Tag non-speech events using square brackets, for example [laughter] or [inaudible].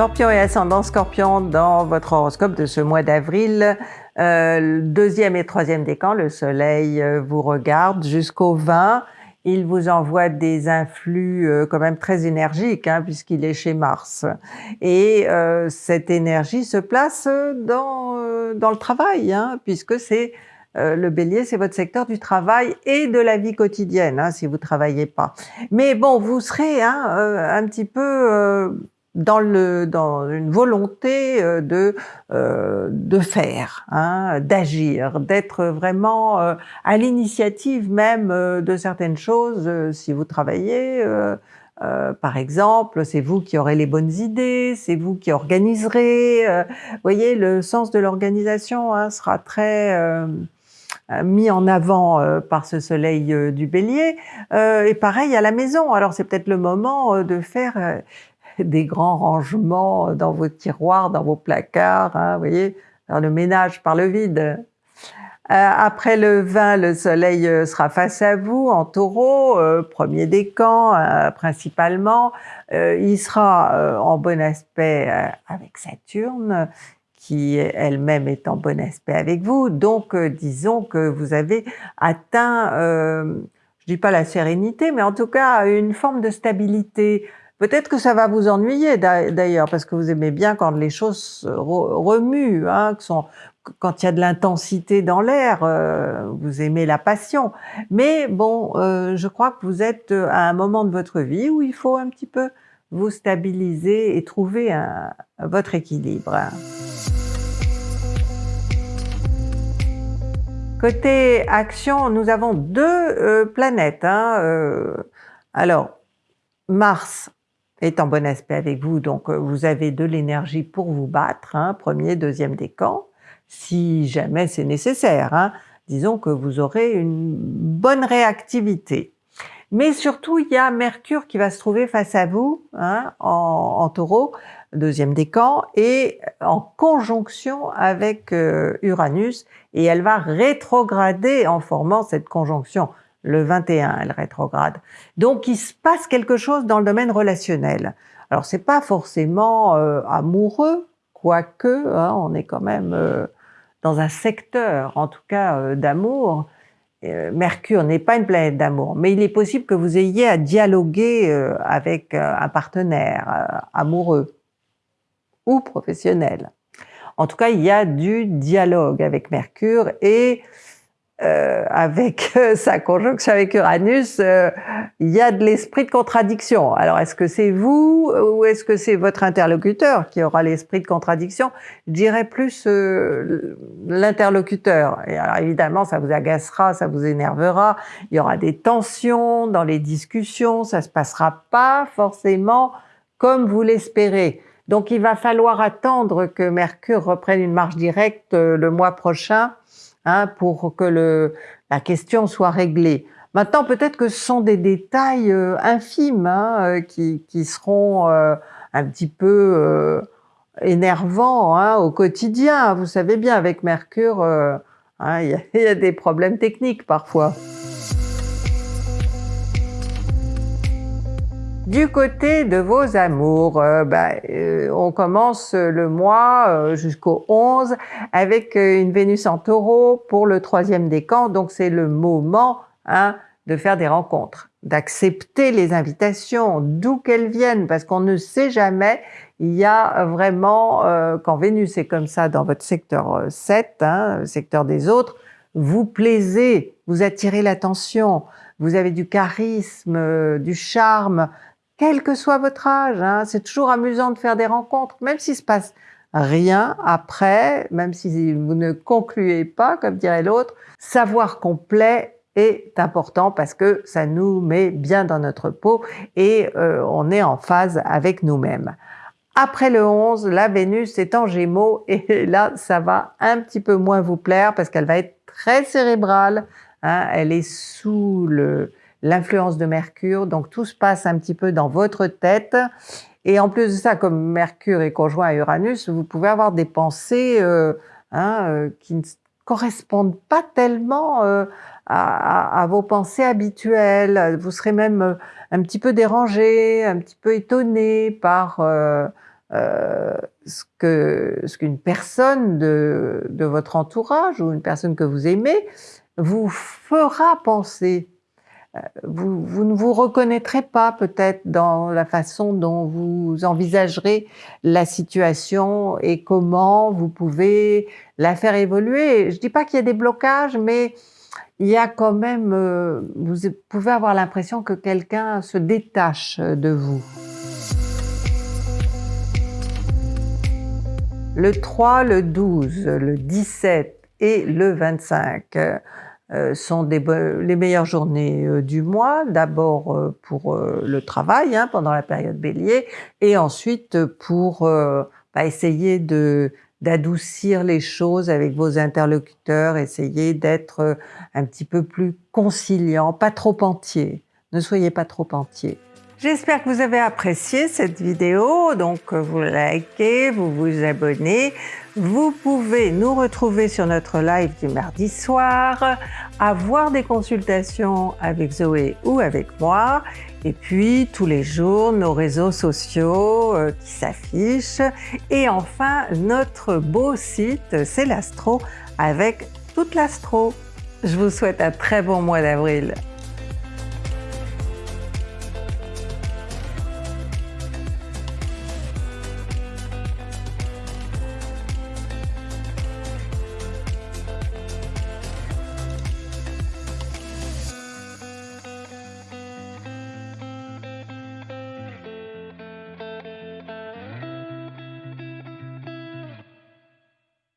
Scorpion et ascendant Scorpion dans votre horoscope de ce mois d'avril. Euh, deuxième et troisième décan, le soleil euh, vous regarde jusqu'au 20. Il vous envoie des influx euh, quand même très énergiques hein, puisqu'il est chez Mars. Et cette énergie se place dans, dans le travail hein, puisque c'est le bélier, c'est votre secteur du travail et de la vie quotidienne hein, si vous travaillez pas. Mais bon, vous serez un petit peu dans, le, dans une volonté euh, de, euh, de faire, hein, d'agir, d'être vraiment euh, à l'initiative même de certaines choses. si vous travaillez, par exemple, c'est vous qui aurez les bonnes idées, c'est vous qui organiserez. vous voyez, le sens de l'organisation hein, sera très mis en avant par ce soleil du bélier. et pareil à la maison. Alors c'est peut-être le moment de faire des grands rangements dans vos tiroirs, dans vos placards, hein, vous voyez, dans le ménage par le vide. Euh, après le 20, le soleil euh, sera face à vous en taureau, euh, premier décan principalement. il sera en bon aspect avec Saturne, qui elle-même est en bon aspect avec vous. Donc disons que vous avez atteint, je dis pas la sérénité, mais en tout cas une forme de stabilité, Peut-être que ça va vous ennuyer d'ailleurs, parce que vous aimez bien quand les choses remuent, hein, quand il y a de l'intensité dans l'air, euh, vous aimez la passion. Mais bon, euh, je crois que vous êtes à un moment de votre vie où il faut un petit peu vous stabiliser et trouver votre équilibre. Côté action, nous avons deux euh, planètes. Hein, alors, Mars est en bon aspect avec vous, donc euh, vous avez de l'énergie pour vous battre, hein, premier, deuxième décan, si jamais c'est nécessaire. Hein. Disons que vous aurez une bonne réactivité. Mais surtout, il y a Mercure qui va se trouver face à vous, hein, en, taureau, deuxième décan, et en conjonction avec euh, Uranus, et elle va rétrograder en formant cette conjonction le 21, elle rétrograde. Donc il se passe quelque chose dans le domaine relationnel. Alors c'est pas forcément euh, amoureux, quoique hein, on est quand même euh, dans un secteur, en tout cas euh, d'amour. Mercure n'est pas une planète d'amour, mais il est possible que vous ayez à dialoguer avec un partenaire amoureux ou professionnel. En tout cas, il y a du dialogue avec Mercure et euh, avec euh, [laughs] sa conjonction avec Uranus, euh, il y a de l'esprit de contradiction. Alors, est-ce que c'est vous ou est-ce que c'est votre interlocuteur qui aura l'esprit de contradiction? Je dirais plus l'interlocuteur. Et alors, évidemment, ça vous agacera, ça vous énervera. Il y aura des tensions dans les discussions. Ça se passera pas forcément comme vous l'espérez. Donc, il va falloir attendre que Mercure reprenne une marche directe le mois prochain Hein, pour que le, la question soit réglée. Maintenant, peut-être que ce sont des détails euh, infimes hein, euh, qui, qui, seront euh, un petit peu énervants hein, au quotidien. Vous savez bien, avec Mercure, hein, [laughs] il y, a des problèmes techniques parfois. Du côté de vos amours, euh, ben, euh, on commence le mois euh, jusqu'au 11 avec une Vénus en taureau pour le troisième décan, donc c'est le moment hein, de faire des rencontres, d'accepter les invitations, d'où qu'elles viennent, parce qu'on ne sait jamais, il y a vraiment, quand Vénus est comme ça dans votre secteur 7, hein, secteur des autres, vous plaisez, vous attirez l'attention, vous avez du charisme, du charme, quel que soit votre âge. Hein. C'est toujours amusant de faire des rencontres, même s'il se passe rien après, même si vous ne concluez pas, comme dirait l'autre, savoir complet est important parce que ça nous met bien dans notre peau et euh, on est en phase avec nous-mêmes. Après le 11, la Vénus est en Gémeaux [laughs] et là, ça va un petit peu moins vous plaire parce qu'elle va être très cérébrale. Hein. Elle est sous le, l'influence de Mercure, donc tout se passe un petit peu dans votre tête. Et en plus de ça, comme Mercure est conjoint à Uranus, vous pouvez avoir des pensées euh, hein, euh, qui ne correspondent pas tellement euh, à, vos pensées habituelles. Vous serez même un petit peu dérangé, un petit peu étonné par ce que ce qu'une personne de votre entourage ou une personne que vous aimez vous fera penser. Vous, ne vous reconnaîtrez pas peut-être dans la façon dont vous envisagerez la situation et comment vous pouvez la faire évoluer. Je dis pas qu'il y a des blocages, mais il y a quand même, euh, vous pouvez avoir l'impression que quelqu'un se détache de vous. Le 3, le 12, le 17 et le 25 euh, sont des, les meilleures journées euh, du mois, d'abord euh, pour le travail hein, pendant la période bélier et ensuite pour bah, essayer de d'adoucir les choses avec vos interlocuteurs, essayer d'être un petit peu plus conciliant, pas trop entier. Ne soyez pas trop entier. J'espère que vous avez apprécié cette vidéo, donc vous likez, vous vous abonnez. Vous pouvez nous retrouver sur notre live du mardi soir, avoir des consultations avec Zoé ou avec moi, et puis tous les jours nos réseaux sociaux euh, qui s'affichent, et enfin notre beau site c'est l'Astro avec toute l'Astro. Je vous souhaite un très bon mois d'avril.